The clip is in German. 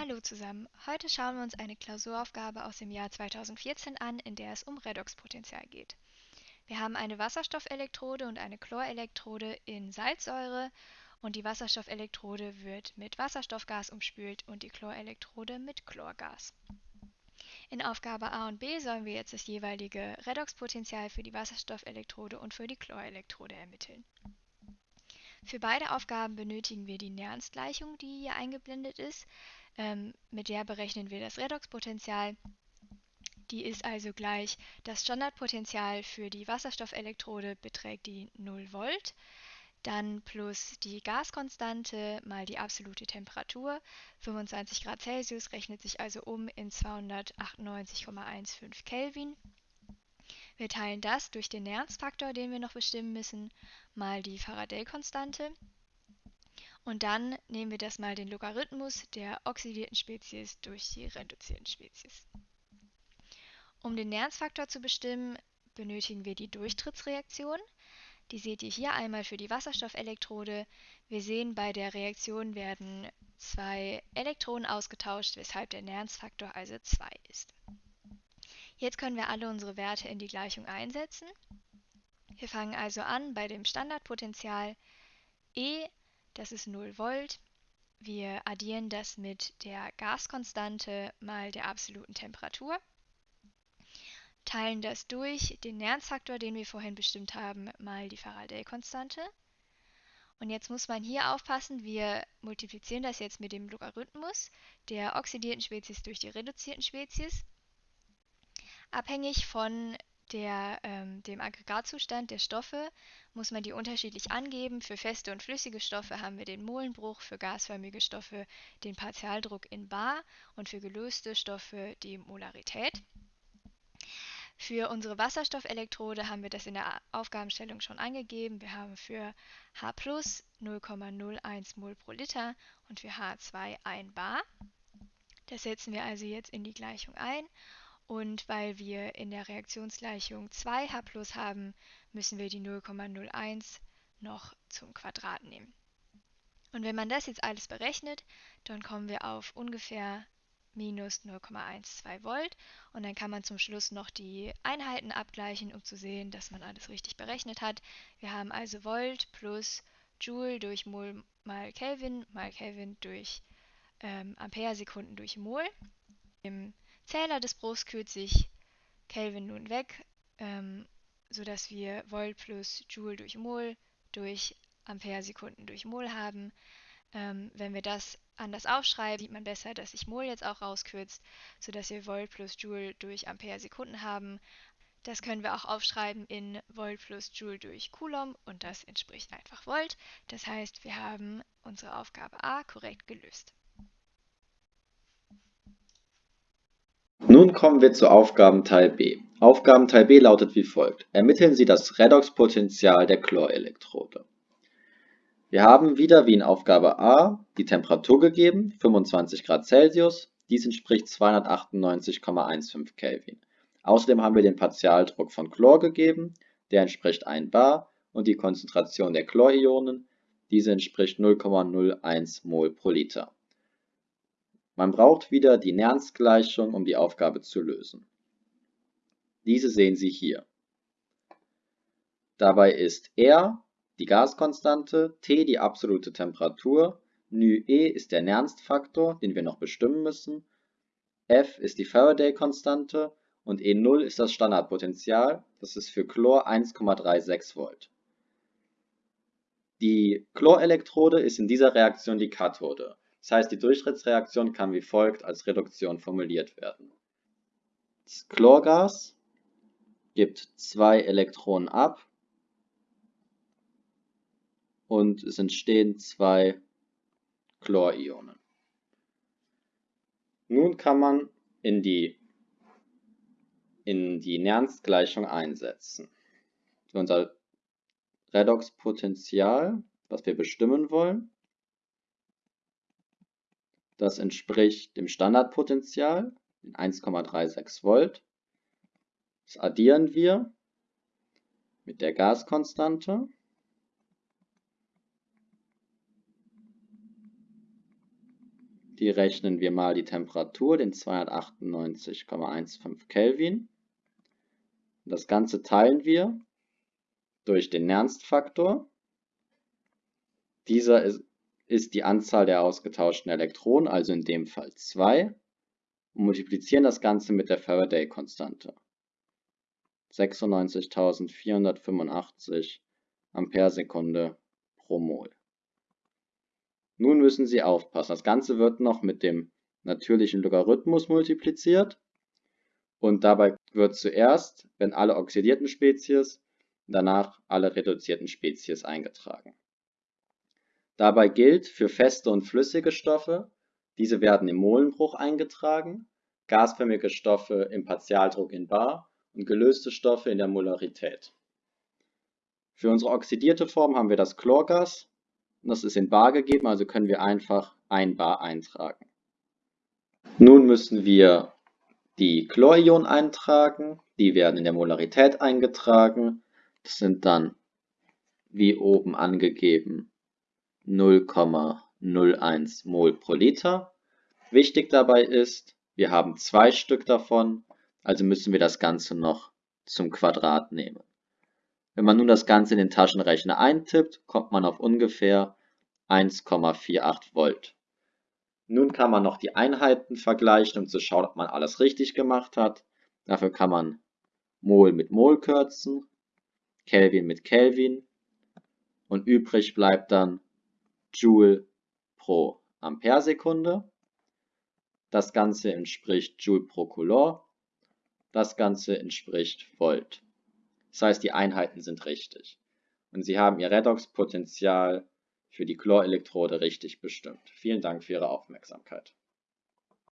Hallo zusammen, heute schauen wir uns eine Klausuraufgabe aus dem Jahr 2014 an, in der es um Redoxpotential geht. Wir haben eine Wasserstoffelektrode und eine Chlorelektrode in Salzsäure und die Wasserstoffelektrode wird mit Wasserstoffgas umspült und die Chlorelektrode mit Chlorgas. In Aufgabe A und B sollen wir jetzt das jeweilige Redoxpotential für die Wasserstoffelektrode und für die Chlorelektrode ermitteln. Für beide Aufgaben benötigen wir die Nernst-Gleichung, die hier eingeblendet ist. Ähm, mit der berechnen wir das Redoxpotential. Die ist also gleich, das Standardpotential für die Wasserstoffelektrode beträgt die 0 Volt, dann plus die Gaskonstante mal die absolute Temperatur. 25 Grad Celsius rechnet sich also um in 298,15 Kelvin. Wir teilen das durch den Nernst-Faktor, den wir noch bestimmen müssen, mal die Faraday-Konstante. Und dann nehmen wir das mal den Logarithmus der oxidierten Spezies durch die reduzierten Spezies. Um den Nernst-Faktor zu bestimmen, benötigen wir die Durchtrittsreaktion. Die seht ihr hier einmal für die Wasserstoffelektrode. Wir sehen, bei der Reaktion werden zwei Elektronen ausgetauscht, weshalb der Nernst-Faktor also 2 ist. Jetzt können wir alle unsere Werte in die Gleichung einsetzen. Wir fangen also an bei dem Standardpotential E das ist 0 Volt. Wir addieren das mit der Gaskonstante mal der absoluten Temperatur, teilen das durch den Nernstfaktor, den wir vorhin bestimmt haben, mal die Faraday-Konstante. Und jetzt muss man hier aufpassen, wir multiplizieren das jetzt mit dem Logarithmus der oxidierten Spezies durch die reduzierten Spezies. Abhängig von der, ähm, dem Aggregatzustand der Stoffe muss man die unterschiedlich angeben. Für feste und flüssige Stoffe haben wir den Molenbruch, für gasförmige Stoffe den Partialdruck in bar und für gelöste Stoffe die Molarität. Für unsere Wasserstoffelektrode haben wir das in der Aufgabenstellung schon angegeben. Wir haben für H 0,01 Mol pro Liter und für H2 1 bar. Das setzen wir also jetzt in die Gleichung ein und weil wir in der Reaktionsgleichung 2H haben, müssen wir die 0,01 noch zum Quadrat nehmen. Und wenn man das jetzt alles berechnet, dann kommen wir auf ungefähr minus 0,12 Volt und dann kann man zum Schluss noch die Einheiten abgleichen, um zu sehen, dass man alles richtig berechnet hat. Wir haben also Volt plus Joule durch Mol mal Kelvin mal Kelvin durch ähm, Ampere-Sekunden durch Mol. Im Zähler des Bruchs kühlt sich Kelvin nun weg, ähm, sodass wir Volt plus Joule durch Mol durch Ampere-Sekunden durch Mol haben. Ähm, wenn wir das anders aufschreiben, sieht man besser, dass sich Mol jetzt auch rauskürzt, sodass wir Volt plus Joule durch Ampere-Sekunden haben. Das können wir auch aufschreiben in Volt plus Joule durch Coulomb und das entspricht einfach Volt. Das heißt, wir haben unsere Aufgabe A korrekt gelöst. Nun kommen wir zu Aufgabenteil B. Aufgabenteil B lautet wie folgt: Ermitteln Sie das Redoxpotential der Chlorelektrode. Wir haben wieder wie in Aufgabe A die Temperatur gegeben, 25 Grad Celsius. Dies entspricht 298,15 Kelvin. Außerdem haben wir den Partialdruck von Chlor gegeben, der entspricht 1 bar, und die Konzentration der Chlorionen, diese entspricht 0,01 Mol pro Liter. Man braucht wieder die Nernst-Gleichung, um die Aufgabe zu lösen. Diese sehen Sie hier. Dabei ist R die Gaskonstante, T die absolute Temperatur, νE ist der Nernst-Faktor, den wir noch bestimmen müssen, F ist die Faraday-Konstante und E0 ist das Standardpotential, das ist für Chlor 1,36 Volt. Die Chlorelektrode ist in dieser Reaktion die Kathode. Das heißt, die Durchtrittsreaktion kann wie folgt als Reduktion formuliert werden. Das Chlorgas gibt zwei Elektronen ab und es entstehen zwei Chlorionen. Nun kann man in die, in die Nernst-Gleichung einsetzen. Unser Redoxpotential, was wir bestimmen wollen, das entspricht dem Standardpotential, 1,36 Volt. Das addieren wir mit der Gaskonstante. die rechnen wir mal die Temperatur, den 298,15 Kelvin. Das Ganze teilen wir durch den Nernst-Faktor. Dieser ist, ist die Anzahl der ausgetauschten Elektronen, also in dem Fall 2, und multiplizieren das Ganze mit der Faraday-Konstante. 96.485 Ampere-Sekunde pro Mol. Nun müssen Sie aufpassen, das Ganze wird noch mit dem natürlichen Logarithmus multipliziert und dabei wird zuerst, wenn alle oxidierten Spezies, danach alle reduzierten Spezies eingetragen. Dabei gilt für feste und flüssige Stoffe, diese werden im Molenbruch eingetragen, gasförmige Stoffe im Partialdruck in bar und gelöste Stoffe in der Molarität. Für unsere oxidierte Form haben wir das Chlorgas, das ist in bar gegeben, also können wir einfach ein bar eintragen. Nun müssen wir die Chlorionen eintragen, die werden in der Molarität eingetragen. Das sind dann, wie oben angegeben, 0,01 Mol pro Liter. Wichtig dabei ist, wir haben zwei Stück davon, also müssen wir das Ganze noch zum Quadrat nehmen. Wenn man nun das Ganze in den Taschenrechner eintippt, kommt man auf ungefähr 1,48 Volt. Nun kann man noch die Einheiten vergleichen, um zu schauen, ob man alles richtig gemacht hat. Dafür kann man Mol mit Mol kürzen, Kelvin mit Kelvin und übrig bleibt dann Joule pro Amperesekunde. Das Ganze entspricht Joule pro Coulomb. Das Ganze entspricht Volt. Das heißt, die Einheiten sind richtig. Und Sie haben Ihr Redoxpotential für die Chlorelektrode richtig bestimmt. Vielen Dank für Ihre Aufmerksamkeit.